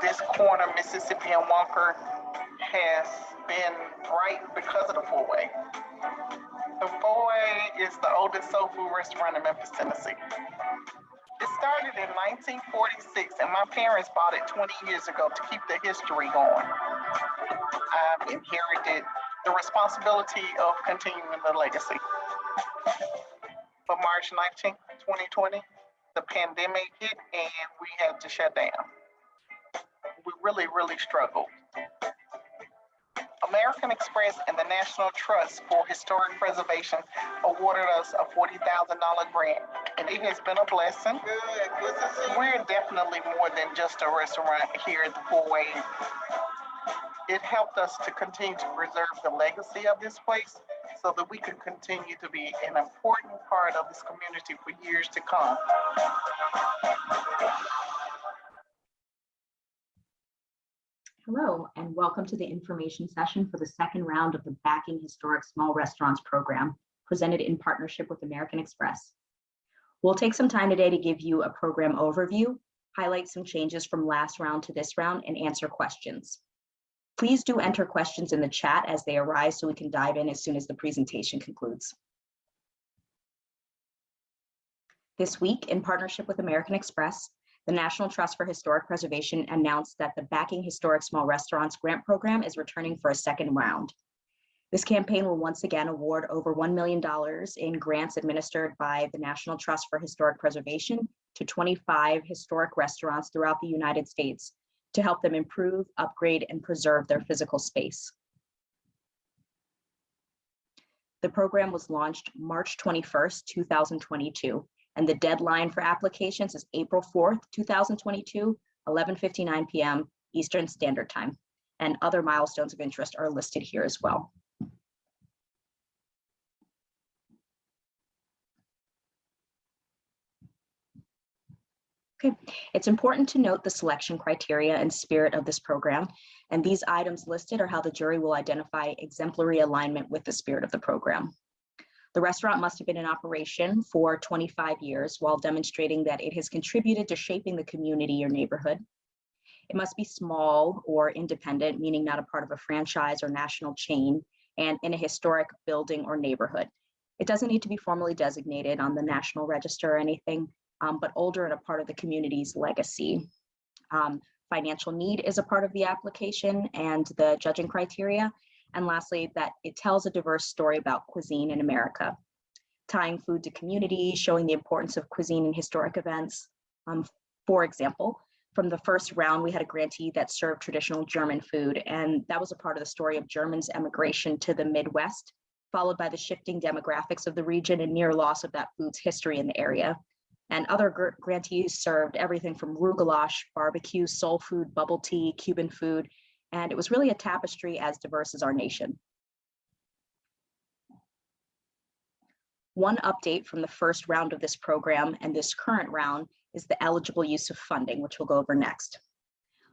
this corner, Mississippi and Walker, has been bright because of the four-way. The four-way is the oldest soul food restaurant in Memphis, Tennessee. It started in 1946 and my parents bought it 20 years ago to keep the history going. I've inherited the responsibility of continuing the legacy. But March 19, 2020, the pandemic hit and we had to shut down. We really, really struggled. American Express and the National Trust for Historic Preservation awarded us a $40,000 grant, and it has been a blessing. We're definitely more than just a restaurant here at the Four Way. It helped us to continue to preserve the legacy of this place so that we could continue to be an important part of this community for years to come. Hello, and welcome to the information session for the second round of the Backing Historic Small Restaurants program presented in partnership with American Express. We'll take some time today to give you a program overview, highlight some changes from last round to this round, and answer questions. Please do enter questions in the chat as they arise so we can dive in as soon as the presentation concludes. This week, in partnership with American Express, the National Trust for Historic Preservation announced that the Backing Historic Small Restaurants Grant Program is returning for a second round. This campaign will once again award over $1 million in grants administered by the National Trust for Historic Preservation to 25 historic restaurants throughout the United States to help them improve, upgrade, and preserve their physical space. The program was launched March 21st, 2022, and the deadline for applications is April 4th, 2022, 11.59 p.m. Eastern Standard Time. And other milestones of interest are listed here as well. Okay, it's important to note the selection criteria and spirit of this program, and these items listed are how the jury will identify exemplary alignment with the spirit of the program. The restaurant must have been in operation for 25 years while demonstrating that it has contributed to shaping the community or neighborhood. It must be small or independent, meaning not a part of a franchise or national chain, and in a historic building or neighborhood. It doesn't need to be formally designated on the National Register or anything, um, but older and a part of the community's legacy. Um, financial need is a part of the application and the judging criteria, and lastly, that it tells a diverse story about cuisine in America, tying food to community, showing the importance of cuisine in historic events. Um, for example, from the first round, we had a grantee that served traditional German food, and that was a part of the story of Germans' emigration to the Midwest, followed by the shifting demographics of the region and near loss of that food's history in the area. And other gr grantees served everything from goulash, barbecue, soul food, bubble tea, Cuban food, and it was really a tapestry as diverse as our nation. One update from the first round of this program and this current round is the eligible use of funding, which we'll go over next.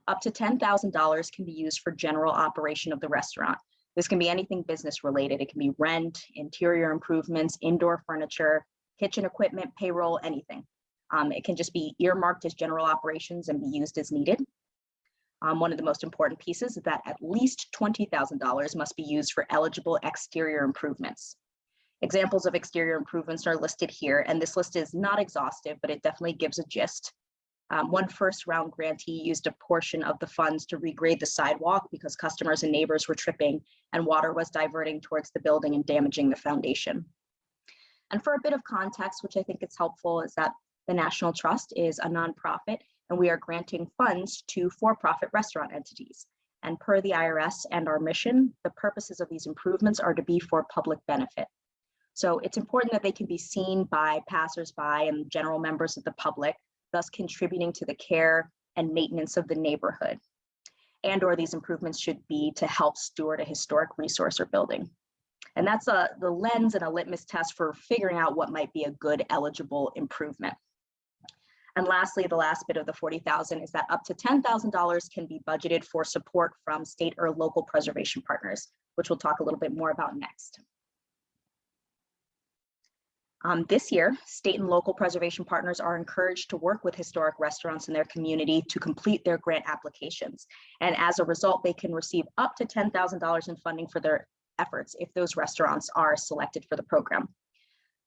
Up to $10,000 can be used for general operation of the restaurant. This can be anything business related. It can be rent, interior improvements, indoor furniture, kitchen equipment, payroll, anything. Um, it can just be earmarked as general operations and be used as needed. Um, one of the most important pieces is that at least $20,000 must be used for eligible exterior improvements. Examples of exterior improvements are listed here, and this list is not exhaustive, but it definitely gives a gist. Um, one first round grantee used a portion of the funds to regrade the sidewalk because customers and neighbors were tripping and water was diverting towards the building and damaging the foundation. And for a bit of context, which I think is helpful, is that the National Trust is a nonprofit and we are granting funds to for-profit restaurant entities. And per the IRS and our mission, the purposes of these improvements are to be for public benefit. So it's important that they can be seen by passersby and general members of the public, thus contributing to the care and maintenance of the neighborhood. And or these improvements should be to help steward a historic resource or building. And that's a, the lens and a litmus test for figuring out what might be a good eligible improvement. And lastly, the last bit of the 40,000 is that up to $10,000 can be budgeted for support from state or local preservation partners, which we'll talk a little bit more about next. Um, this year, state and local preservation partners are encouraged to work with historic restaurants in their community to complete their grant applications. And as a result, they can receive up to $10,000 in funding for their efforts if those restaurants are selected for the program.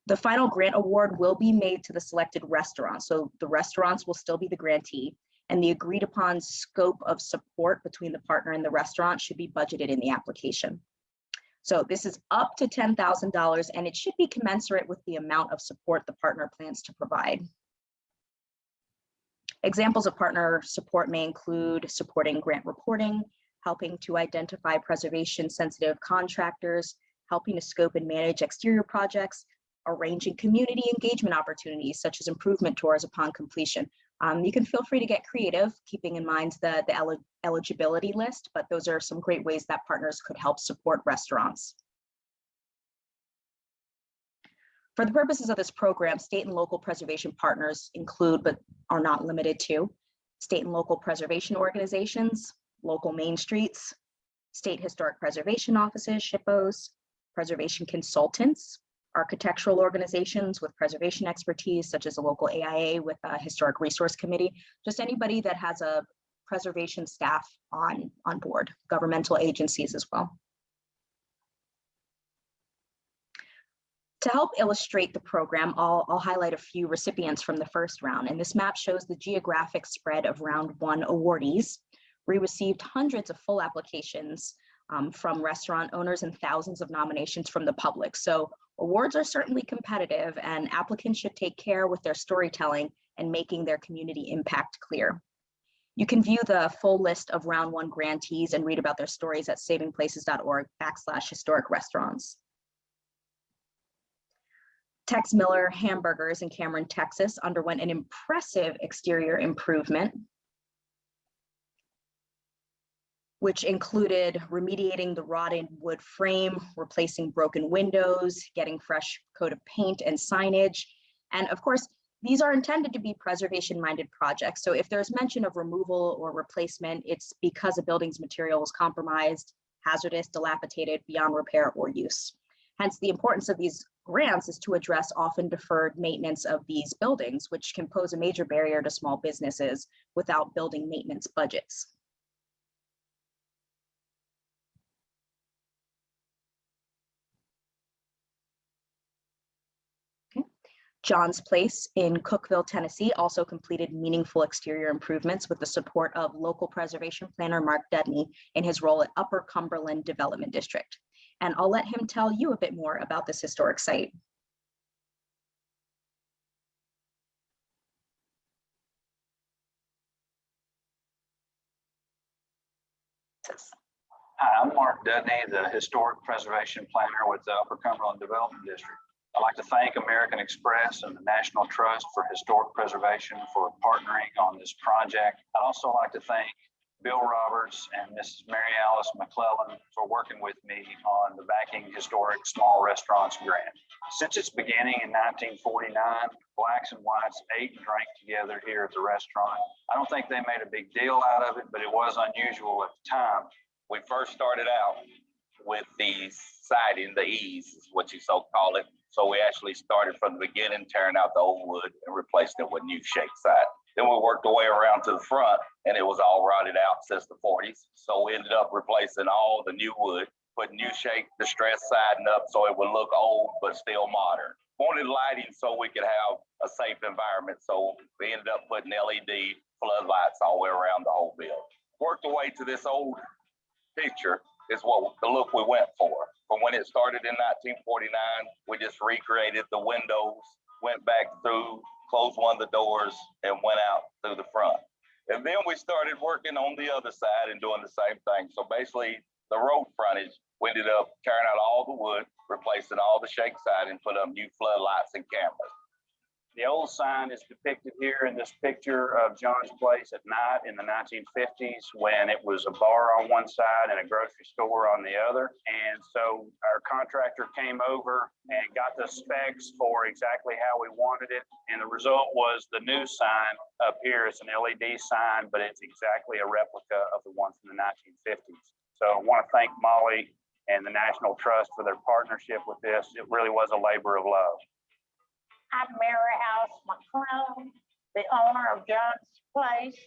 The final grant award will be made to the selected restaurant. So the restaurants will still be the grantee and the agreed upon scope of support between the partner and the restaurant should be budgeted in the application. So this is up to $10,000 and it should be commensurate with the amount of support the partner plans to provide. Examples of partner support may include supporting grant reporting, helping to identify preservation sensitive contractors, helping to scope and manage exterior projects, arranging community engagement opportunities such as improvement tours upon completion. Um, you can feel free to get creative, keeping in mind the, the el eligibility list, but those are some great ways that partners could help support restaurants. For the purposes of this program, state and local preservation partners include, but are not limited to, state and local preservation organizations, local main streets, state historic preservation offices, SHPOs, preservation consultants, architectural organizations with preservation expertise, such as a local AIA with a historic resource committee, just anybody that has a preservation staff on, on board, governmental agencies as well. To help illustrate the program, I'll, I'll highlight a few recipients from the first round, and this map shows the geographic spread of round one awardees. We received hundreds of full applications um, from restaurant owners and thousands of nominations from the public. So awards are certainly competitive and applicants should take care with their storytelling and making their community impact clear. You can view the full list of round one grantees and read about their stories at savingplaces.org backslash historic restaurants. Tex Miller Hamburgers in Cameron, Texas underwent an impressive exterior improvement which included remediating the rotted wood frame, replacing broken windows, getting fresh coat of paint and signage. And of course, these are intended to be preservation-minded projects. So if there's mention of removal or replacement, it's because a building's material was compromised, hazardous, dilapidated, beyond repair or use. Hence, the importance of these grants is to address often deferred maintenance of these buildings, which can pose a major barrier to small businesses without building maintenance budgets. John's Place in Cookeville, Tennessee also completed meaningful exterior improvements with the support of local preservation planner Mark Dudney in his role at Upper Cumberland Development District. And I'll let him tell you a bit more about this historic site. Hi, I'm Mark Dudney, the Historic Preservation Planner with the Upper Cumberland Development District. I'd like to thank American Express and the National Trust for Historic Preservation for partnering on this project. I'd also like to thank Bill Roberts and Mrs. Mary Alice McClellan for working with me on the Backing Historic Small Restaurants Grant. Since its beginning in 1949, blacks and whites ate and drank together here at the restaurant. I don't think they made a big deal out of it, but it was unusual at the time we first started out with the siding, the eaves is what you so call it. So we actually started from the beginning, tearing out the old wood and replacing it with new shake side. Then we worked our way around to the front and it was all rotted out since the 40s. So we ended up replacing all the new wood, putting new shake distress siding up so it would look old but still modern. Wanted lighting so we could have a safe environment. So we ended up putting LED floodlights all the way around the whole building. Worked our way to this old picture is what the look we went for. From when it started in 1949, we just recreated the windows, went back through, closed one of the doors, and went out through the front. And then we started working on the other side and doing the same thing. So basically, the road frontage, we ended up tearing out all the wood, replacing all the shake side, and put up new floodlights and cameras. The old sign is depicted here in this picture of John's Place at night in the 1950s when it was a bar on one side and a grocery store on the other. And so our contractor came over and got the specs for exactly how we wanted it. And the result was the new sign up here. It's an LED sign, but it's exactly a replica of the one from the 1950s. So I want to thank Molly and the National Trust for their partnership with this. It really was a labor of love. I'm Mary Alice McClellan, the owner of John's Place.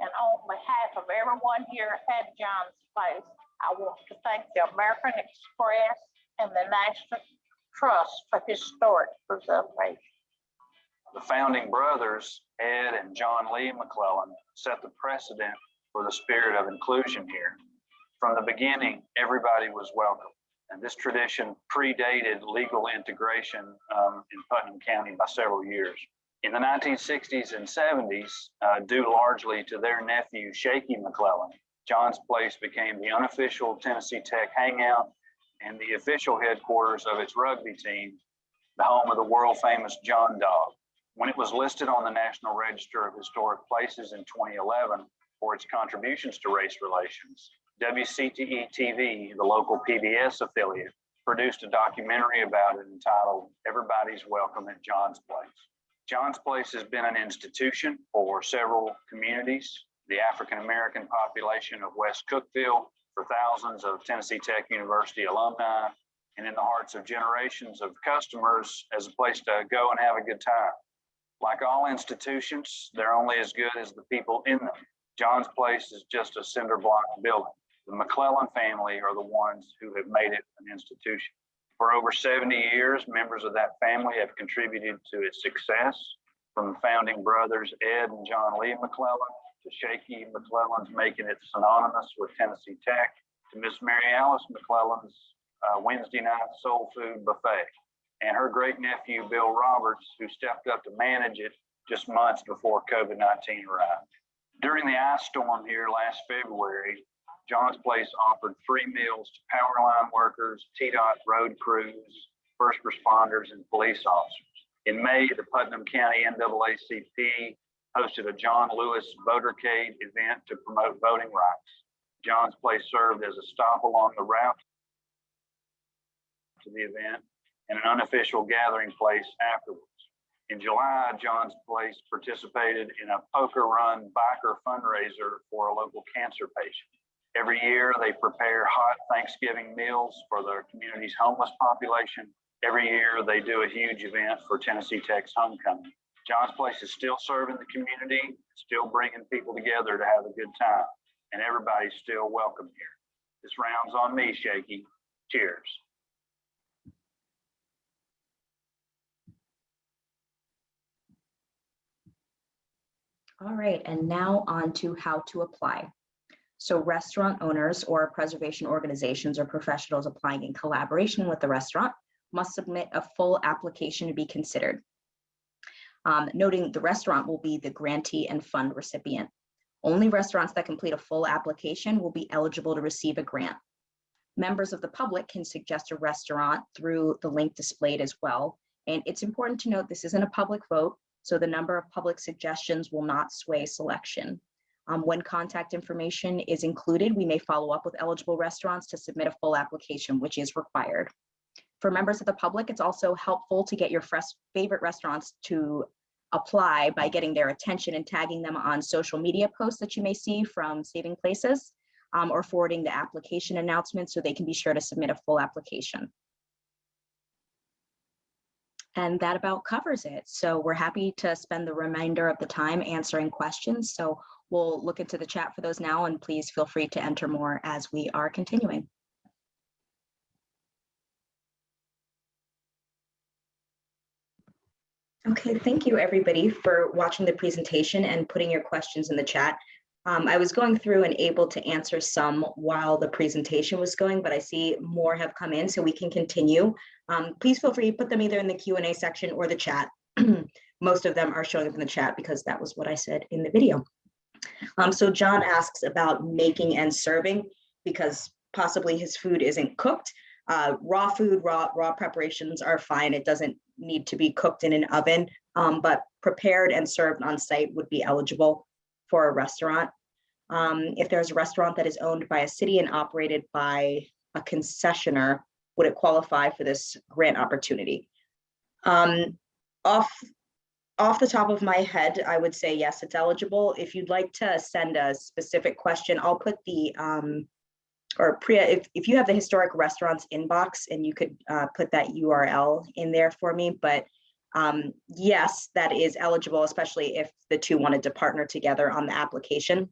And on behalf of everyone here at John's Place, I want to thank the American Express and the National Trust for Historic Preservation. The founding brothers, Ed and John Lee McClellan, set the precedent for the spirit of inclusion here. From the beginning, everybody was welcome. And this tradition predated legal integration um, in Putnam County by several years. In the 1960s and 70s, uh, due largely to their nephew, Shaky McClellan, John's Place became the unofficial Tennessee Tech hangout and the official headquarters of its rugby team, the home of the world famous John Dog. When it was listed on the National Register of Historic Places in 2011 for its contributions to race relations, WCTE TV, the local PBS affiliate, produced a documentary about it entitled Everybody's Welcome at John's Place. John's Place has been an institution for several communities, the African American population of West Cookeville, for thousands of Tennessee Tech University alumni, and in the hearts of generations of customers as a place to go and have a good time. Like all institutions, they're only as good as the people in them. John's Place is just a cinder block building. The McClellan family are the ones who have made it an institution. For over 70 years, members of that family have contributed to its success, from founding brothers Ed and John Lee McClellan to Shaky McClellan's making it synonymous with Tennessee Tech, to Miss Mary Alice McClellan's uh, Wednesday night soul food buffet, and her great nephew Bill Roberts, who stepped up to manage it just months before COVID 19 arrived. During the ice storm here last February, John's Place offered free meals to power line workers, TDOT road crews, first responders, and police officers. In May, the Putnam County NAACP hosted a John Lewis Votercade event to promote voting rights. John's Place served as a stop along the route to the event and an unofficial gathering place afterwards. In July, John's Place participated in a poker run biker fundraiser for a local cancer patient. Every year, they prepare hot Thanksgiving meals for their community's homeless population. Every year, they do a huge event for Tennessee Tech's homecoming. John's Place is still serving the community, still bringing people together to have a good time, and everybody's still welcome here. This round's on me, Shaky. Cheers. All right, and now on to how to apply. So restaurant owners or preservation organizations or professionals applying in collaboration with the restaurant must submit a full application to be considered. Um, noting the restaurant will be the grantee and fund recipient. Only restaurants that complete a full application will be eligible to receive a grant. Members of the public can suggest a restaurant through the link displayed as well. And it's important to note this isn't a public vote, so the number of public suggestions will not sway selection. Um, when contact information is included, we may follow up with eligible restaurants to submit a full application, which is required. For members of the public, it's also helpful to get your favorite restaurants to apply by getting their attention and tagging them on social media posts that you may see from Saving Places um, or forwarding the application announcement so they can be sure to submit a full application. And that about covers it. So we're happy to spend the remainder of the time answering questions. So we'll look into the chat for those now and please feel free to enter more as we are continuing. Okay, thank you everybody for watching the presentation and putting your questions in the chat. Um, I was going through and able to answer some while the presentation was going, but I see more have come in so we can continue. Um, please feel free to put them either in the Q&A section or the chat. Most of them are showing up in the chat because that was what I said in the video. Um, so John asks about making and serving because possibly his food isn't cooked. Uh, raw food, raw, raw preparations are fine. It doesn't need to be cooked in an oven, um, but prepared and served on site would be eligible for a restaurant. Um, if there's a restaurant that is owned by a city and operated by a concessioner, would it qualify for this grant opportunity? Um, off, off the top of my head, I would say yes, it's eligible. If you'd like to send a specific question, I'll put the, um, or Priya, if, if you have the historic restaurants inbox and you could uh, put that URL in there for me, but Um, yes, that is eligible, especially if the two wanted to partner together on the application.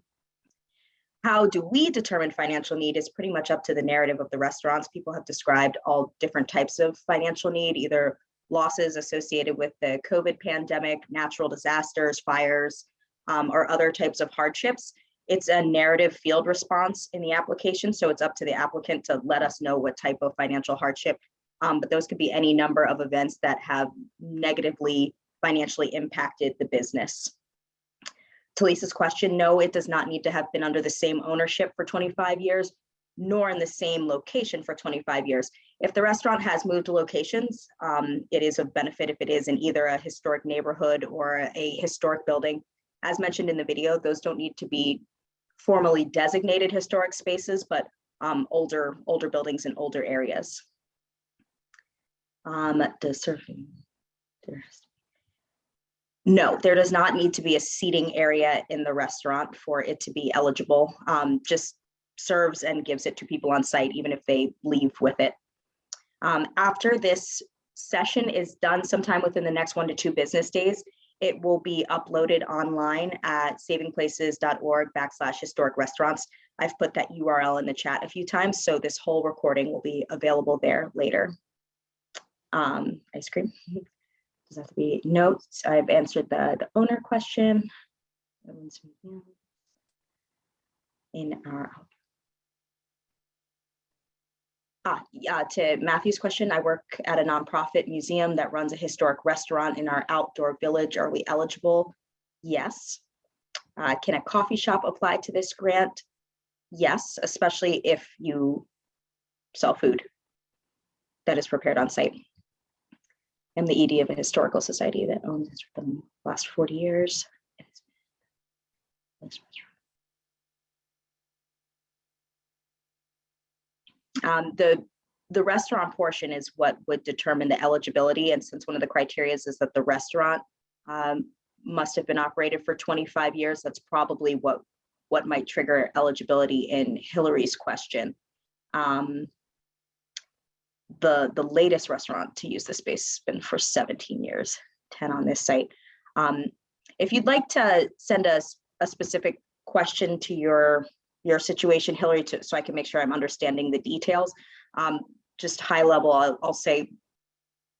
How do we determine financial need is pretty much up to the narrative of the restaurants. People have described all different types of financial need, either losses associated with the COVID pandemic, natural disasters, fires, um, or other types of hardships. It's a narrative field response in the application, so it's up to the applicant to let us know what type of financial hardship. Um, but those could be any number of events that have negatively financially impacted the business. To Lisa's question, no, it does not need to have been under the same ownership for 25 years, nor in the same location for 25 years. If the restaurant has moved locations, um, it is of benefit if it is in either a historic neighborhood or a historic building. As mentioned in the video, those don't need to be formally designated historic spaces, but um, older, older buildings in older areas. Um, the there's- No, there does not need to be a seating area in the restaurant for it to be eligible. Um, just serves and gives it to people on site, even if they leave with it. Um, after this session is done sometime within the next one to two business days, it will be uploaded online at savingplaces.org backslash historic restaurants. I've put that URL in the chat a few times, so this whole recording will be available there later. Um, ice cream. Does that have to be notes. I've answered the, the owner question. In our. Ah, yeah, to Matthew's question, I work at a nonprofit museum that runs a historic restaurant in our outdoor village. Are we eligible? Yes. Uh, can a coffee shop apply to this grant? Yes, especially if you sell food that is prepared on site. I'm the ED of a historical society that owns this for the last 40 years. Um, the, the restaurant portion is what would determine the eligibility. And since one of the criteria is that the restaurant um, must have been operated for 25 years, that's probably what, what might trigger eligibility in Hillary's question. Um, the, the latest restaurant to use the space has been for 17 years, 10 on this site. Um, if you'd like to send us a specific question to your your situation, Hillary, to, so I can make sure I'm understanding the details. Um, just high level, I'll, I'll say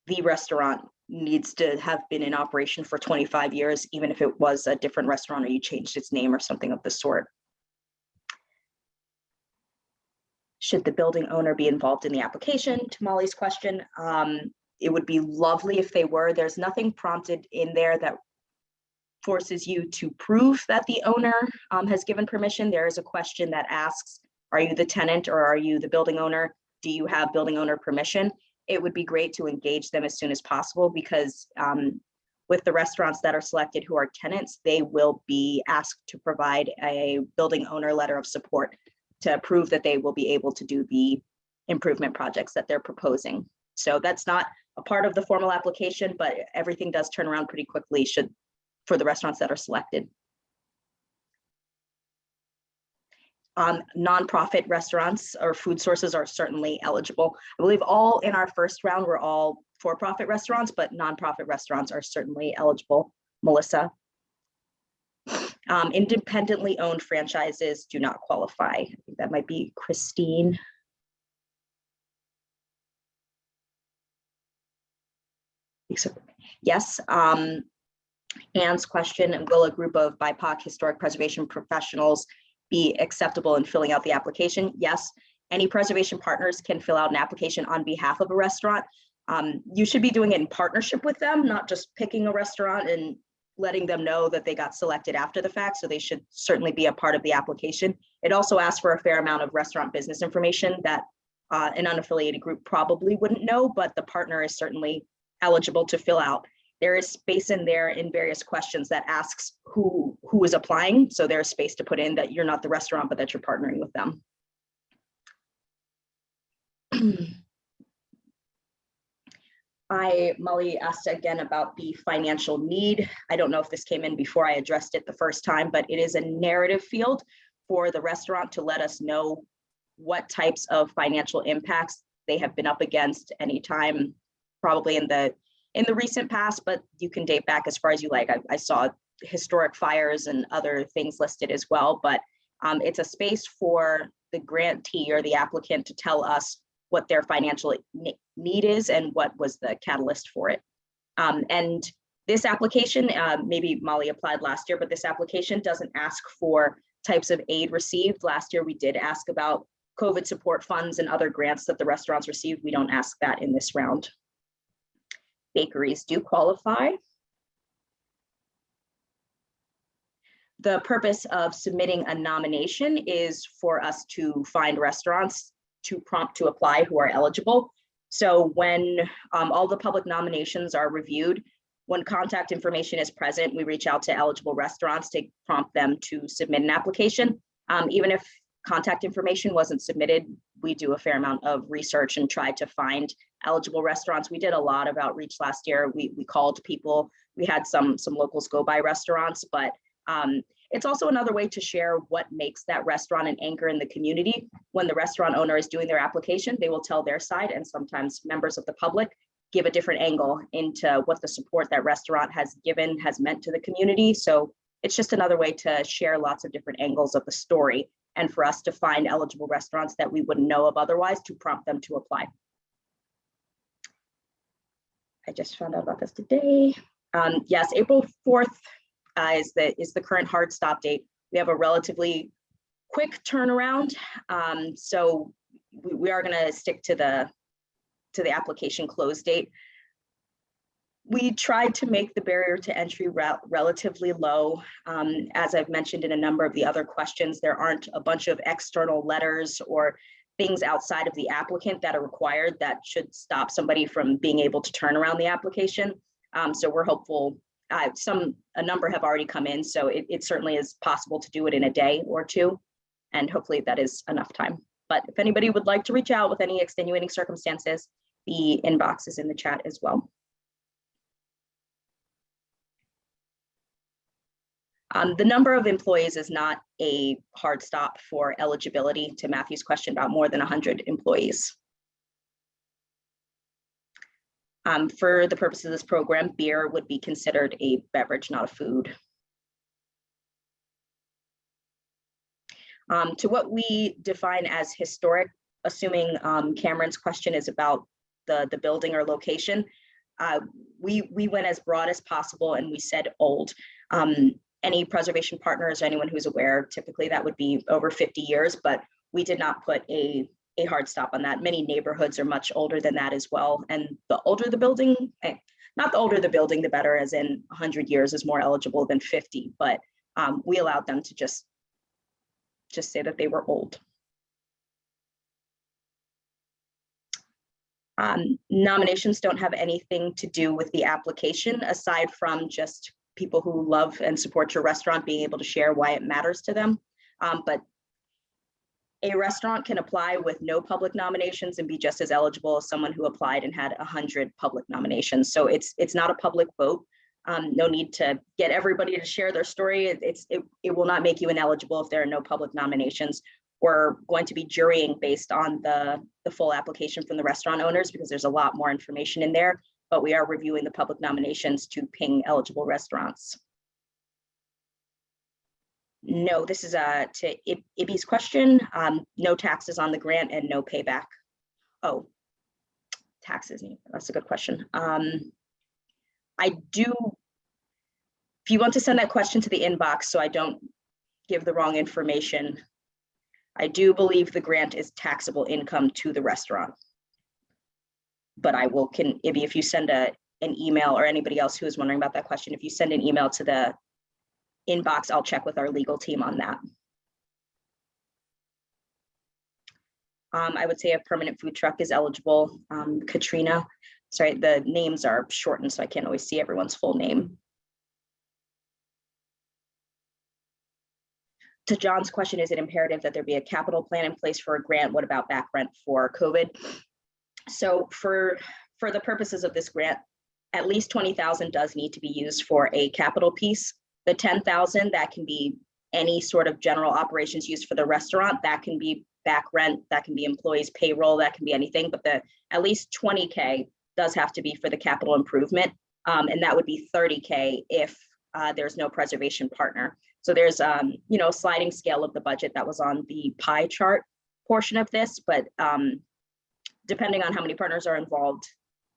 the restaurant needs to have been in operation for 25 years, even if it was a different restaurant or you changed its name or something of the sort. Should the building owner be involved in the application? To Molly's question, um, it would be lovely if they were. There's nothing prompted in there that forces you to prove that the owner um, has given permission. There is a question that asks, are you the tenant or are you the building owner? Do you have building owner permission? It would be great to engage them as soon as possible because um, with the restaurants that are selected who are tenants, they will be asked to provide a building owner letter of support to prove that they will be able to do the improvement projects that they're proposing. So that's not a part of the formal application, but everything does turn around pretty quickly should for the restaurants that are selected. Um, nonprofit restaurants or food sources are certainly eligible. I believe all in our first round were all for-profit restaurants, but nonprofit restaurants are certainly eligible. Melissa. Um, independently owned franchises do not qualify. I think that might be Christine. Yes, um, Anne's question, will a group of BIPOC historic preservation professionals be acceptable in filling out the application? Yes, any preservation partners can fill out an application on behalf of a restaurant. Um, you should be doing it in partnership with them, not just picking a restaurant and letting them know that they got selected after the fact. So they should certainly be a part of the application. It also asks for a fair amount of restaurant business information that uh, an unaffiliated group probably wouldn't know, but the partner is certainly eligible to fill out there is space in there in various questions that asks who who is applying. So there's space to put in that you're not the restaurant, but that you're partnering with them. I, Molly asked again about the financial need. I don't know if this came in before I addressed it the first time, but it is a narrative field for the restaurant to let us know what types of financial impacts they have been up against anytime, probably in the in the recent past, but you can date back as far as you like. I, I saw historic fires and other things listed as well, but um, it's a space for the grantee or the applicant to tell us what their financial need is and what was the catalyst for it. Um, and this application, uh, maybe Molly applied last year, but this application doesn't ask for types of aid received. Last year, we did ask about COVID support funds and other grants that the restaurants received. We don't ask that in this round. Bakeries do qualify. The purpose of submitting a nomination is for us to find restaurants to prompt to apply who are eligible. So when um, all the public nominations are reviewed, when contact information is present, we reach out to eligible restaurants to prompt them to submit an application. Um, even if contact information wasn't submitted, we do a fair amount of research and try to find eligible restaurants. We did a lot of outreach last year. We, we called people. We had some, some locals go by restaurants, but um, it's also another way to share what makes that restaurant an anchor in the community. When the restaurant owner is doing their application, they will tell their side and sometimes members of the public give a different angle into what the support that restaurant has given has meant to the community. So it's just another way to share lots of different angles of the story and for us to find eligible restaurants that we wouldn't know of otherwise to prompt them to apply. I just found out about this today. Um, yes, April 4th uh, is the is the current hard stop date. We have a relatively quick turnaround. Um, so we, we are gonna stick to the to the application close date. We tried to make the barrier to entry rel- relatively low. Um, as I've mentioned in a number of the other questions, there aren't a bunch of external letters or things outside of the applicant that are required that should stop somebody from being able to turn around the application. Um, so we're hopeful, uh, some, a number have already come in, so it, it certainly is possible to do it in a day or two. And hopefully that is enough time. But if anybody would like to reach out with any extenuating circumstances, the inbox is in the chat as well. Um, the number of employees is not a hard stop for eligibility to Matthew's question about more than 100 employees. Um, for the purpose of this program, beer would be considered a beverage, not a food. Um, to what we define as historic, assuming um, Cameron's question is about the, the building or location, uh, we, we went as broad as possible and we said old. Any preservation partners, or anyone who's aware, typically that would be over 50 years, but we did not put a, a hard stop on that. Many neighborhoods are much older than that as well. And the older the building, eh, not the older the building, the better, as in 100 years is more eligible than 50, but um, we allowed them to just, just say that they were old. Um, nominations don't have anything to do with the application aside from just people who love and support your restaurant being able to share why it matters to them. Um, but a restaurant can apply with no public nominations and be just as eligible as someone who applied and had 100 public nominations. So it's it's not a public vote. Um, no need to get everybody to share their story. It, it's it, it will not make you ineligible if there are no public nominations. We're going to be jurying based on the, the full application from the restaurant owners because there's a lot more information in there, but we are reviewing the public nominations to ping eligible restaurants. No, this is uh, to Ib- Ibby's question. Um, no taxes on the grant and no payback. Oh, taxes, that's a good question. Um, I do, if you want to send that question to the inbox so I don't give the wrong information, I do believe the grant is taxable income to the restaurant. But I will, can, if you send a, an email or anybody else who is wondering about that question, if you send an email to the inbox, I'll check with our legal team on that. Um, I would say a permanent food truck is eligible. Um, Katrina, sorry, the names are shortened, so I can't always see everyone's full name. to John's question, is it imperative that there be a capital plan in place for a grant? What about back rent for COVID? So for, for the purposes of this grant, at least 20,000 does need to be used for a capital piece. The 10,000, that can be any sort of general operations used for the restaurant, that can be back rent, that can be employees payroll, that can be anything, but the at least 20K does have to be for the capital improvement. Um, and that would be thirty K if uh, there's no preservation partner. So there's, um, you know, sliding scale of the budget that was on the pie chart portion of this, but um, depending on how many partners are involved,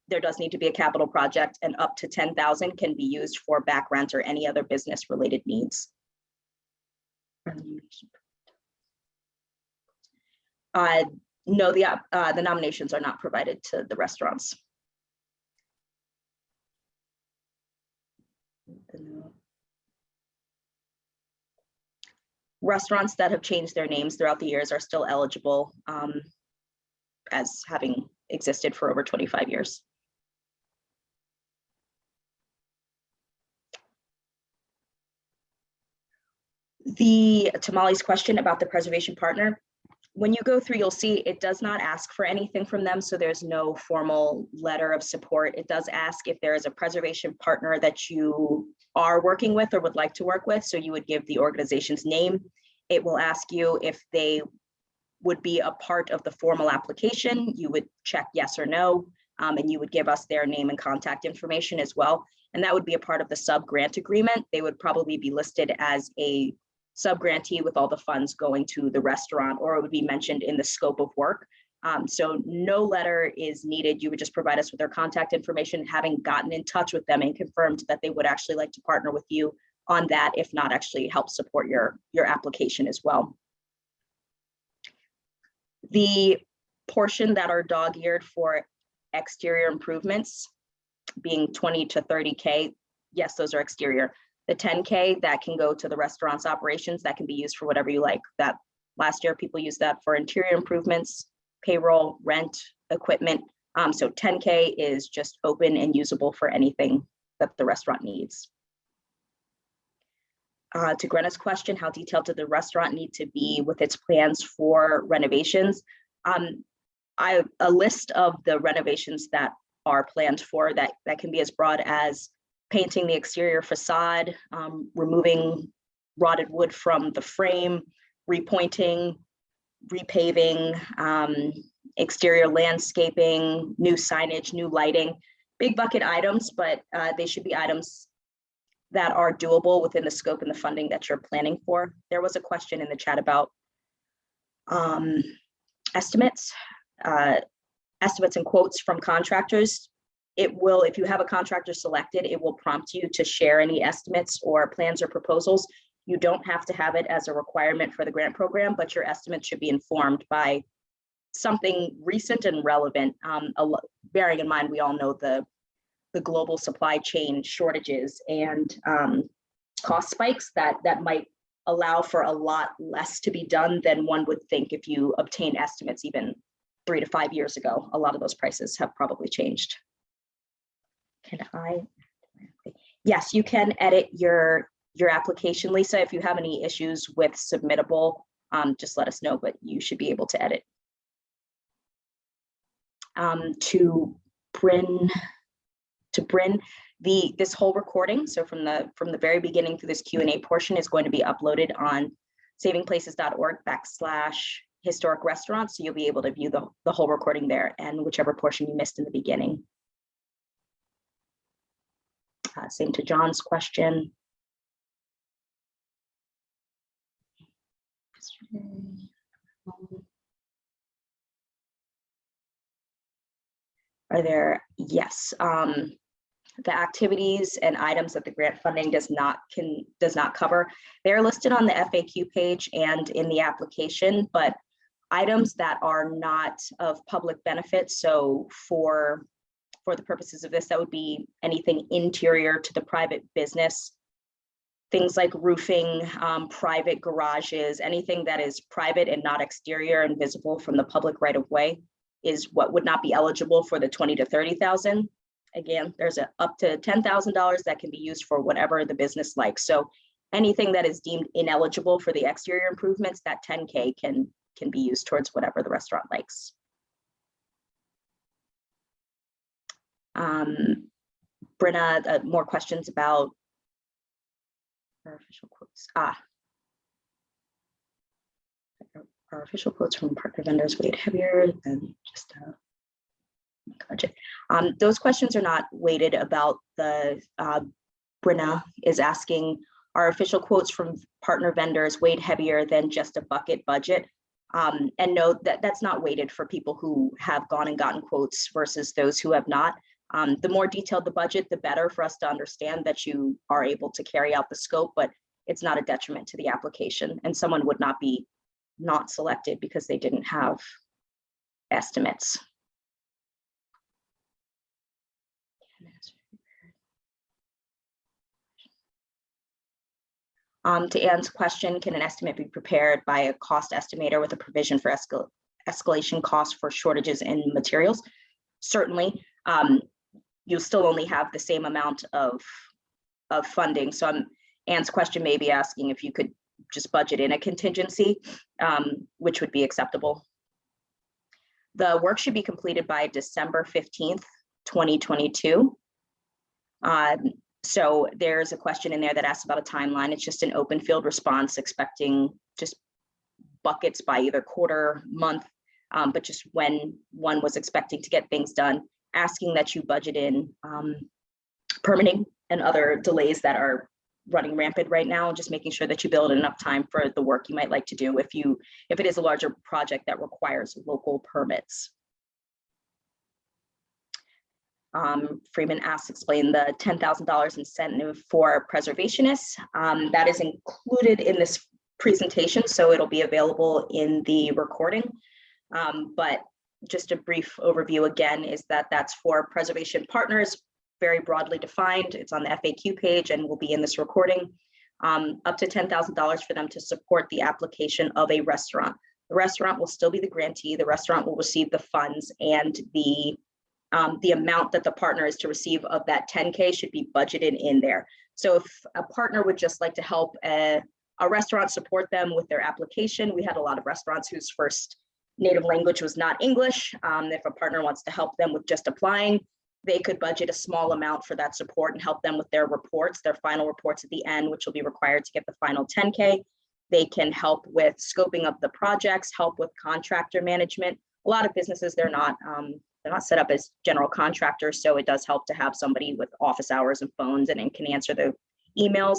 there does need to be a capital project and up to ten thousand can be used for back rent or any other business related needs. Uh, no, the, uh, the nominations are not provided to the restaurants. Restaurants that have changed their names throughout the years are still eligible um, as having existed for over 25 years. The tamales question about the preservation partner, when you go through, you'll see it does not ask for anything from them, so there's no formal letter of support. It does ask if there is a preservation partner that you are working with or would like to work with, so you would give the organization's name. It will ask you if they would be a part of the formal application. You would check yes or no, um, and you would give us their name and contact information as well. And that would be a part of the sub-grant agreement. They would probably be listed as a sub-grantee with all the funds going to the restaurant, or it would be mentioned in the scope of work. Um, so no letter is needed. You would just provide us with their contact information, having gotten in touch with them and confirmed that they would actually like to partner with you on that, if not actually help support your, your application as well. The portion that are dog-eared for exterior improvements being 20 to 30K, yes, those are exterior. The 10K that can go to the restaurant's operations, that can be used for whatever you like. That last year, people used that for interior improvements, payroll, rent, equipment. Um, so 10K is just open and usable for anything that the restaurant needs. Uh, to Grenna's question, how detailed did the restaurant need to be with its plans for renovations? Um, I, a list of the renovations that are planned for that, that can be as broad as painting the exterior facade, um, removing rotted wood from the frame, repointing, repaving, um, exterior landscaping, new signage, new lighting, big bucket items, but uh, they should be items that are doable within the scope and the funding that you're planning for. There was a question in the chat about um, estimates, uh, estimates and quotes from contractors. It will, if you have a contractor selected, it will prompt you to share any estimates or plans or proposals. You don't have to have it as a requirement for the grant program, but your estimates should be informed by something recent and relevant. Um, bearing in mind, we all know the the global supply chain shortages and um, cost spikes that that might allow for a lot less to be done than one would think if you obtain estimates even three to five years ago. A lot of those prices have probably changed. Can I? Yes, you can edit your your application, Lisa. If you have any issues with submittable, um, just let us know, but you should be able to edit. Um, to Bryn, to Bryn, the, this whole recording, so from the, from the very beginning through this Q and A portion is going to be uploaded on savingplaces.org backslash historic restaurants. So you'll be able to view the, the whole recording there and whichever portion you missed in the beginning. Uh, same to John's question. Are there, yes, um, the activities and items that the grant funding does not can does not cover. They're listed on the FAQ page and in the application, but items that are not of public benefit. So for for the purposes of this, that would be anything interior to the private business. Things like roofing, um, private garages, anything that is private and not exterior and visible from the public right of way is what would not be eligible for the 20 to 30,000. Again, there's a up to $10,000 that can be used for whatever the business likes. So anything that is deemed ineligible for the exterior improvements, that 10K can, can be used towards whatever the restaurant likes. Um, Brenna, uh, more questions about our official quotes. Ah. Our official quotes from partner vendors weighed heavier than just a Gotcha. Um, those questions are not weighted about the, uh, Brenna is asking, are official quotes from partner vendors weighed heavier than just a bucket budget? Um, and no, that, that's not weighted for people who have gone and gotten quotes versus those who have not. Um, the more detailed the budget, the better for us to understand that you are able to carry out the scope, but it's not a detriment to the application and someone would not be not selected because they didn't have estimates. Um, to Ann's question, can an estimate be prepared by a cost estimator with a provision for escal- escalation costs for shortages in materials? Certainly, um, you'll still only have the same amount of, of funding. So I'm, Ann's question may be asking if you could just budget in a contingency, um, which would be acceptable. The work should be completed by December fifteenth, twenty twenty-two. Um, so there's a question in there that asks about a timeline. It's just an open field response expecting just buckets by either quarter, month, um, but just when one was expecting to get things done, asking that you budget in um, permitting and other delays that are running rampant right now, and just making sure that you build enough time for the work you might like to do if you, if it is a larger project that requires local permits. Um, Freeman asks, explain the ten thousand dollars incentive for preservationists. Um, that is included in this presentation, so it'll be available in the recording. Um, but just a brief overview again is that that's for preservation partners, very broadly defined. It's on the FAQ page and will be in this recording. Um, up to ten thousand dollars for them to support the application of a restaurant. The restaurant will still be the grantee. The restaurant will receive the funds and the um, the amount that the partner is to receive of that 10K should be budgeted in there. So if a partner would just like to help a, a restaurant support them with their application, we had a lot of restaurants whose first native language was not English. Um, if a partner wants to help them with just applying, they could budget a small amount for that support and help them with their reports, their final reports at the end, which will be required to get the final 10K. They can help with scoping of the projects, help with contractor management. A lot of businesses, they're not um, they're not set up as general contractors, so it does help to have somebody with office hours and phones and, and can answer the emails.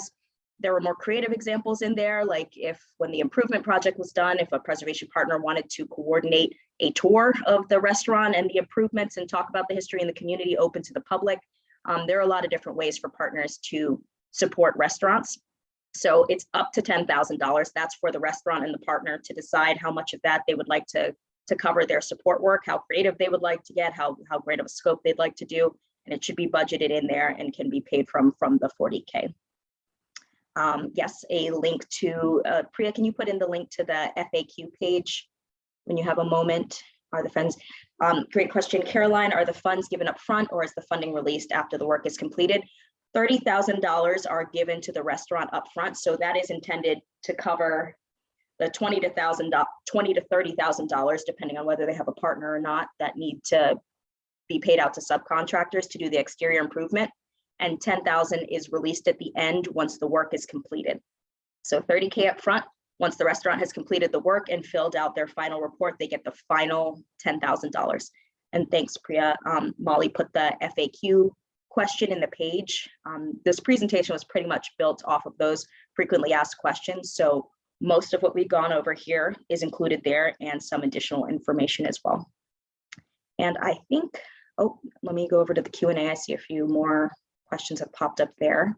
There were more creative examples in there, like if when the improvement project was done, if a preservation partner wanted to coordinate a tour of the restaurant and the improvements and talk about the history in the community open to the public. Um, there are a lot of different ways for partners to support restaurants. So it's up to $10,000. That's for the restaurant and the partner to decide how much of that they would like to to cover their support work, how creative they would like to get, how, how great of a scope they'd like to do. And it should be budgeted in there and can be paid from, from the 40K. Um, yes, a link to, uh, Priya, can you put in the link to the FAQ page when you have a moment? Are the funds, um, great question, Caroline, are the funds given up front or is the funding released after the work is completed? $30,000 are given to the restaurant upfront, so that is intended to cover twenty to thousand, twenty to thirty thousand dollars, depending on whether they have a partner or not, that need to be paid out to subcontractors to do the exterior improvement. And ten thousand is released at the end once the work is completed. So thirty K up front. Once the restaurant has completed the work and filled out their final report, they get the final ten thousand dollars. And thanks, Priya. Um, Molly put the FAQ question in the page. Um, this presentation was pretty much built off of those frequently asked questions. So most of what we've gone over here is included there and some additional information as well. And I think, oh, let me go over to the Q&A. I see a few more questions have popped up there.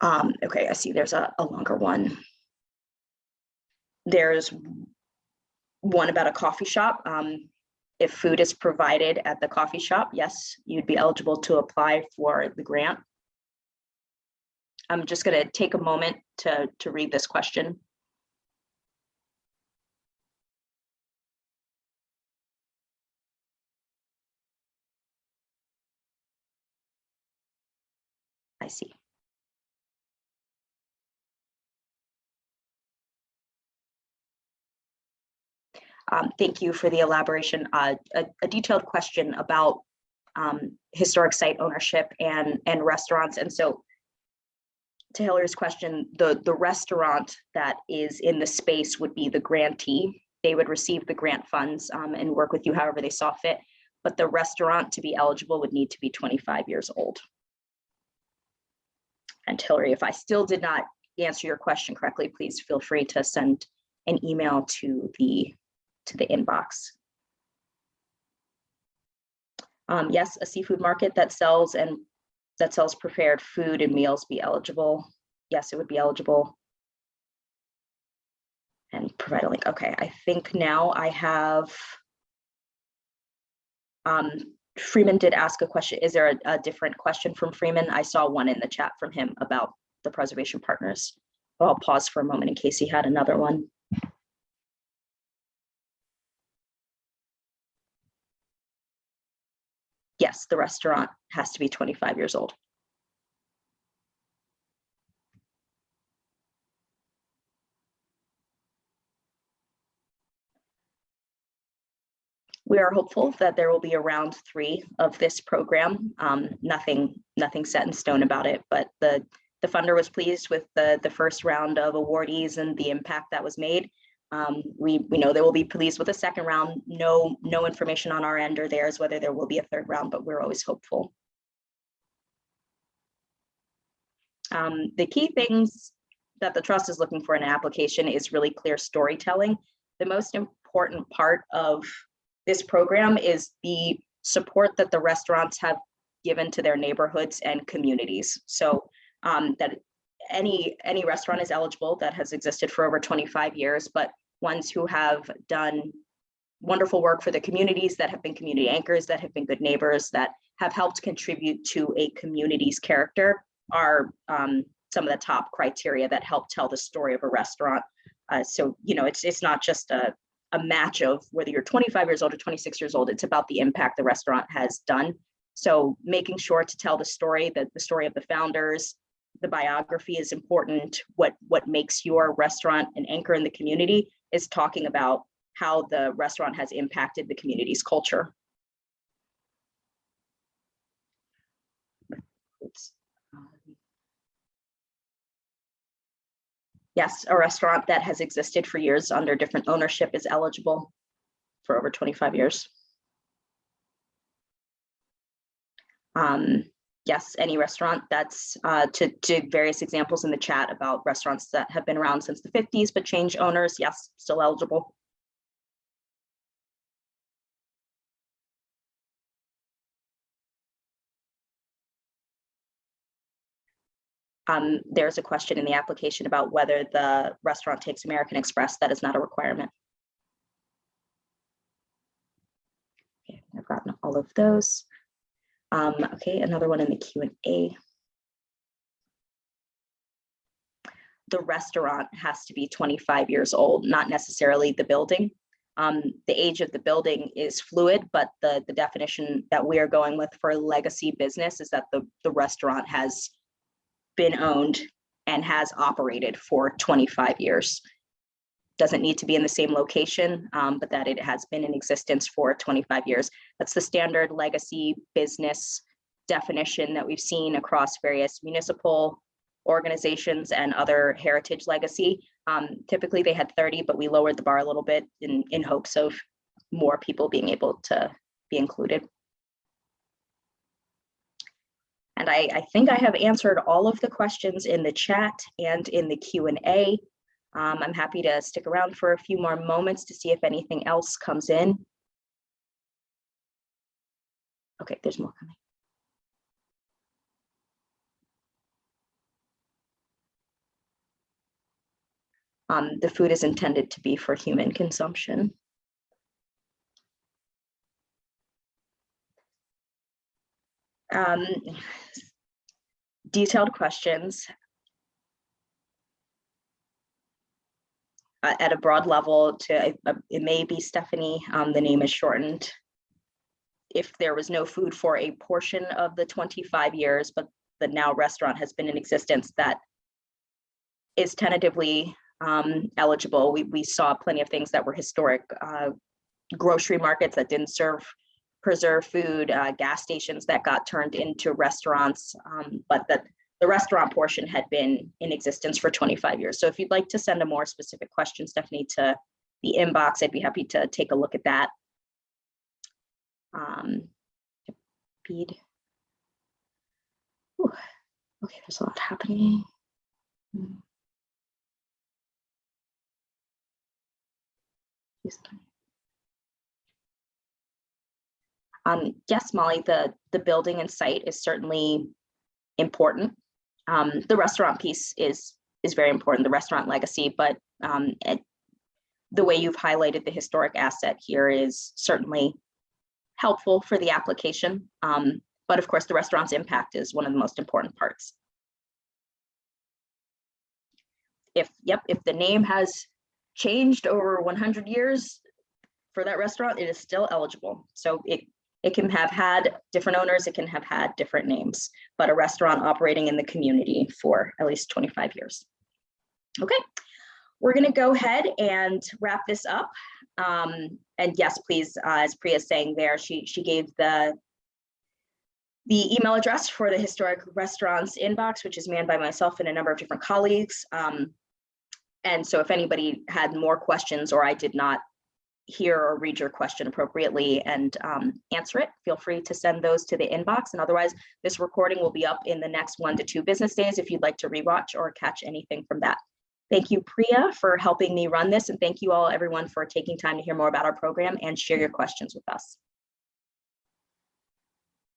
Um, okay, I see there's a, a longer one. There's one about a coffee shop. Um, if food is provided at the coffee shop, yes, you'd be eligible to apply for the grant. I'm just going to take a moment to, to read this question. I see. Um, thank you for the elaboration. Uh, a, a, detailed question about um, historic site ownership and, and restaurants. And so to Hillary's question, the, the restaurant that is in the space would be the grantee. they would receive the grant funds um, and work with you however they saw fit. But the restaurant to be eligible would need to be 25 years old. And Hillary, if I still did not answer your question correctly, please feel free to send an email to the, to the inbox. Um, yes, a seafood market that sells and that sells prepared food and meals be eligible. Yes, it would be eligible. And provide a link. Okay, I think now I have. Um, Freeman did ask a question. Is there a, a different question from Freeman? I saw one in the chat from him about the preservation partners. I'll pause for a moment in case he had another one. The restaurant has to be 25 years old. We are hopeful that there will be a round three of this program. Um, nothing, nothing set in stone about it, but the, the funder was pleased with the, the first round of awardees and the impact that was made. Um, we, we know they will be pleased with a second round. No, no information on our end or theirs, whether there will be a third round, but we're always hopeful. Um, the key things that the trust is looking for in an application is really clear storytelling. The most important part of this program is the support that the restaurants have given to their neighborhoods and communities. So um, that any any restaurant is eligible that has existed for over 25 years, but ones who have done wonderful work for the communities that have been community anchors, that have been good neighbors, that have helped contribute to a community's character are um, some of the top criteria that help tell the story of a restaurant. Uh, so, you know, it's it's not just a, a match of whether you're 25 years old or 26 years old, it's about the impact the restaurant has done. So making sure to tell the story, that the story of the founders, the biography is important. What, what makes your restaurant an anchor in the community is talking about how the restaurant has impacted the community's culture. Yes, a restaurant that has existed for years under different ownership is eligible for over 25 years. Um, yes, any restaurant that's uh, to, to various examples in the chat about restaurants that have been around since the 50s but change owners, yes, still eligible. Um, there's a question in the application about whether the restaurant takes American Express. That is not a requirement. Okay, I've gotten all of those. Um, okay, another one in the Q and A. The restaurant has to be 25 years old, not necessarily the building. Um, the age of the building is fluid, but the, the definition that we are going with for legacy business is that the, the restaurant has been owned and has operated for 25 years. Doesn't need to be in the same location, um, but that it has been in existence for 25 years. That's the standard legacy business definition that we've seen across various municipal organizations and other heritage legacy. Um, typically they had 30, but we lowered the bar a little bit in, in hopes of more people being able to be included. And I, I think I have answered all of the questions in the chat and in the Q&A. Um, I'm happy to stick around for a few more moments to see if anything else comes in. Okay, there's more coming. Um, the food is intended to be for human consumption. Um, detailed questions uh, at a broad level to, uh, it may be Stephanie, um, the name is shortened. If there was no food for a portion of the 25 years, but the now restaurant has been in existence that is tentatively um, eligible. We, we saw plenty of things that were historic uh, grocery markets that didn't serve preserve food, uh, gas stations that got turned into restaurants, um, but that the restaurant portion had been in existence for 25 years. So if you'd like to send a more specific question, Stephanie, to the inbox, I'd be happy to take a look at that. Um, feed. Ooh, Okay, there's a lot happening. Hmm. Um, yes, Molly, the, the building and site is certainly important. Um, the restaurant piece is, is very important, the restaurant legacy, but, um, it, the way you've highlighted the historic asset here is certainly helpful for the application. Um, but of course, the restaurant's impact is one of the most important parts. If, yep, if the name has changed over 100 years for that restaurant, it is still eligible. So it, it can have had different owners, it can have had different names, but a restaurant operating in the community for at least 25 years. Okay, we're gonna go ahead and wrap this up. Um, and yes, please, uh, as Priya's saying there, she, she gave the the email address for the historic restaurants inbox, which is manned by myself and a number of different colleagues. Um, and so if anybody had more questions or I did not hear or read your question appropriately and um, answer it, feel free to send those to the inbox. And otherwise, this recording will be up in the next one to two business days if you'd like to rewatch or catch anything from that. Thank you, Priya, for helping me run this. And thank you all, everyone, for taking time to hear more about our program and share your questions with us.